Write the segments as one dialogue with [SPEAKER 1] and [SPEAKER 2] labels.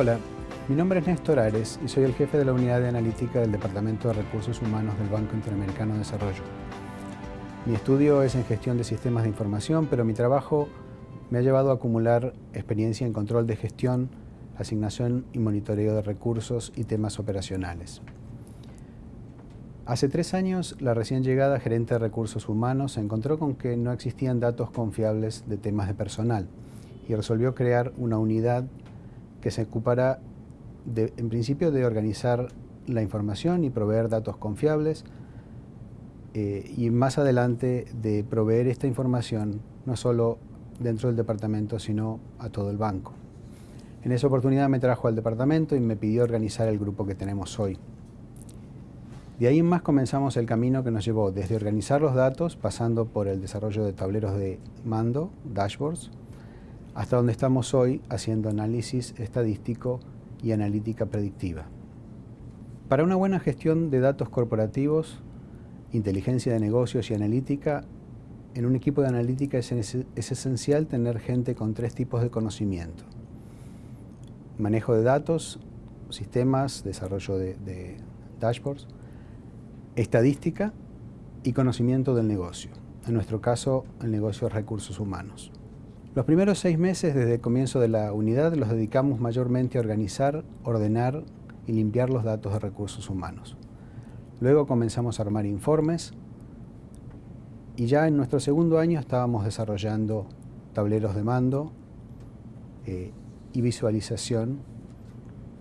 [SPEAKER 1] Hola, mi nombre es Néstor Ares y soy el jefe de la unidad de analítica del Departamento de Recursos Humanos del Banco Interamericano de Desarrollo. Mi estudio es en gestión de sistemas de información, pero mi trabajo me ha llevado a acumular experiencia en control de gestión, asignación y monitoreo de recursos y temas operacionales. Hace tres años, la recién llegada gerente de recursos humanos se encontró con que no existían datos confiables de temas de personal y resolvió crear una unidad que se ocupará en principio de organizar la información y proveer datos confiables eh, y más adelante de proveer esta información no solo dentro del departamento sino a todo el banco. En esa oportunidad me trajo al departamento y me pidió organizar el grupo que tenemos hoy. De ahí en más comenzamos el camino que nos llevó desde organizar los datos, pasando por el desarrollo de tableros de mando, dashboards, hasta donde estamos hoy haciendo análisis estadístico y analítica predictiva. Para una buena gestión de datos corporativos, inteligencia de negocios y analítica, en un equipo de analítica es, esencial tener gente con tres tipos de conocimiento. Manejo de datos, sistemas, desarrollo de dashboards, estadística y conocimiento del negocio. En nuestro caso, el negocio de recursos humanos. Los primeros seis meses desde el comienzo de la unidad los dedicamos mayormente a organizar, ordenar y limpiar los datos de recursos humanos. Luego comenzamos a armar informes y ya en nuestro segundo año estábamos desarrollando tableros de mando eh, y visualización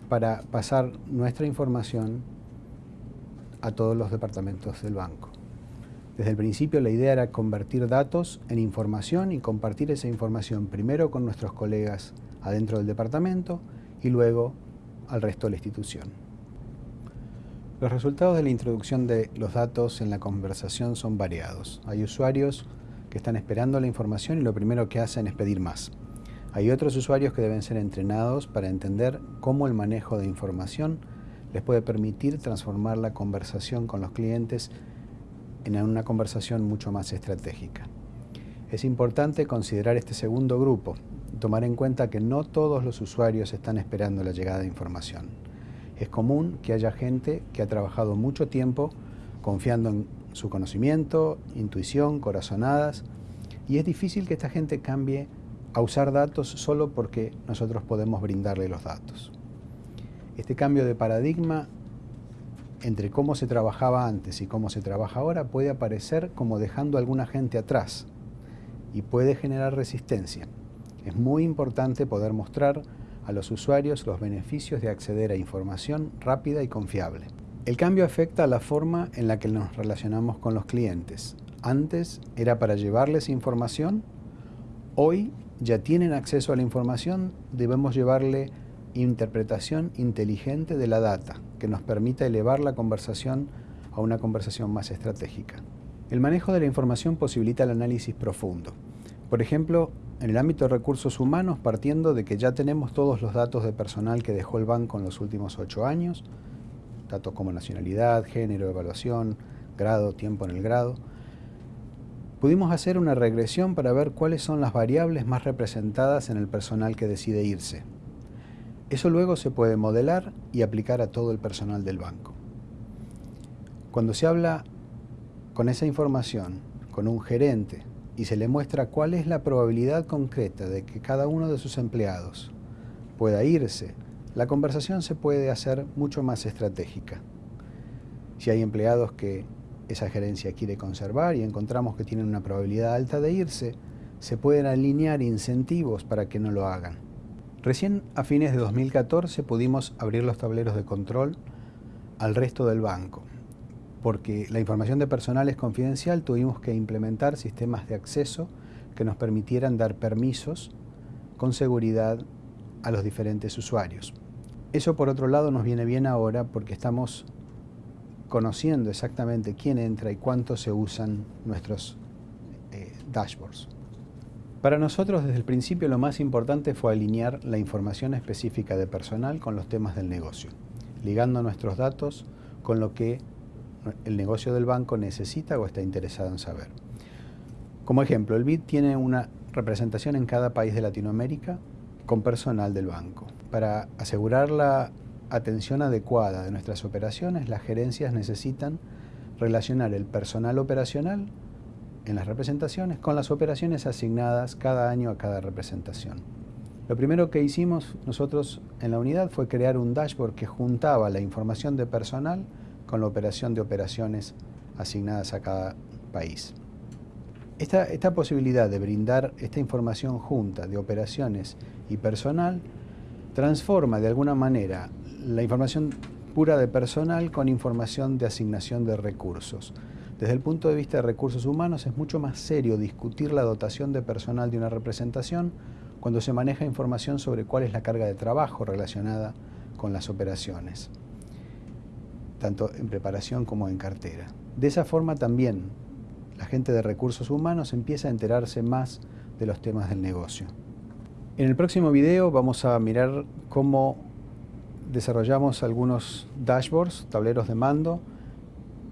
[SPEAKER 1] para pasar nuestra información a todos los departamentos del banco. Desde el principio la idea era convertir datos en información y compartir esa información primero con nuestros colegas adentro del departamento y luego al resto de la institución. Los resultados de la introducción de los datos en la conversación son variados. Hay usuarios que están esperando la información y lo primero que hacen es pedir más. Hay otros usuarios que deben ser entrenados para entender cómo el manejo de información les puede permitir transformar la conversación con los clientes en una conversación mucho más estratégica. Es importante considerar este segundo grupo, tomar en cuenta que no todos los usuarios están esperando la llegada de información. Es común que haya gente que ha trabajado mucho tiempo confiando en su conocimiento, intuición, corazonadas, y es difícil que esta gente cambie a usar datos solo porque nosotros podemos brindarle los datos. Este cambio de paradigma entre cómo se trabajaba antes y cómo se trabaja ahora puede aparecer como dejando a alguna gente atrás y puede generar resistencia. Es muy importante poder mostrar a los usuarios los beneficios de acceder a información rápida y confiable. El cambio afecta a la forma en la que nos relacionamos con los clientes. Antes era para llevarles información, hoy ya tienen acceso a la información, debemos llevarle interpretación inteligente de la data, que nos permita elevar la conversación a una conversación más estratégica. El manejo de la información posibilita el análisis profundo. Por ejemplo, en el ámbito de recursos humanos, partiendo de que ya tenemos todos los datos de personal que dejó el banco en los últimos ocho años, datos como nacionalidad, género, evaluación, grado, tiempo en el grado, pudimos hacer una regresión para ver cuáles son las variables más representadas en el personal que decide irse, eso luego se puede modelar y aplicar a todo el personal del banco. Cuando se habla con esa información, con un gerente, y se le muestra cuál es la probabilidad concreta de que cada uno de sus empleados pueda irse, la conversación se puede hacer mucho más estratégica. Si hay empleados que esa gerencia quiere conservar y encontramos que tienen una probabilidad alta de irse, se pueden alinear incentivos para que no lo hagan. Recién a fines de 2014 pudimos abrir los tableros de control al resto del banco. Porque la información de personal es confidencial, tuvimos que implementar sistemas de acceso que nos permitieran dar permisos con seguridad a los diferentes usuarios. Eso por otro lado nos viene bien ahora porque estamos conociendo exactamente quién entra y cuánto se usan nuestros eh, dashboards. Para nosotros desde el principio lo más importante fue alinear la información específica de personal con los temas del negocio, ligando nuestros datos con lo que el negocio del banco necesita o está interesado en saber. Como ejemplo, el BID tiene una representación en cada país de Latinoamérica con personal del banco. Para asegurar la atención adecuada de nuestras operaciones, las gerencias necesitan relacionar el personal operacional en las representaciones con las operaciones asignadas cada año a cada representación. Lo primero que hicimos nosotros en la unidad fue crear un dashboard que juntaba la información de personal con la operación de operaciones asignadas a cada país. Esta, esta posibilidad de brindar esta información junta de operaciones y personal transforma de alguna manera la información pura de personal con información de asignación de recursos. Desde el punto de vista de recursos humanos es mucho más serio discutir la dotación de personal de una representación cuando se maneja información sobre cuál es la carga de trabajo relacionada con las operaciones, tanto en preparación como en cartera. De esa forma también la gente de recursos humanos empieza a enterarse más de los temas del negocio. En el próximo video vamos a mirar cómo desarrollamos algunos dashboards, tableros de mando,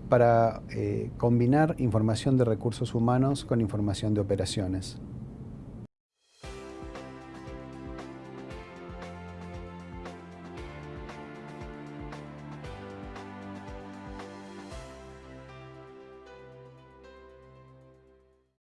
[SPEAKER 1] para eh, combinar información de recursos humanos con información de operaciones.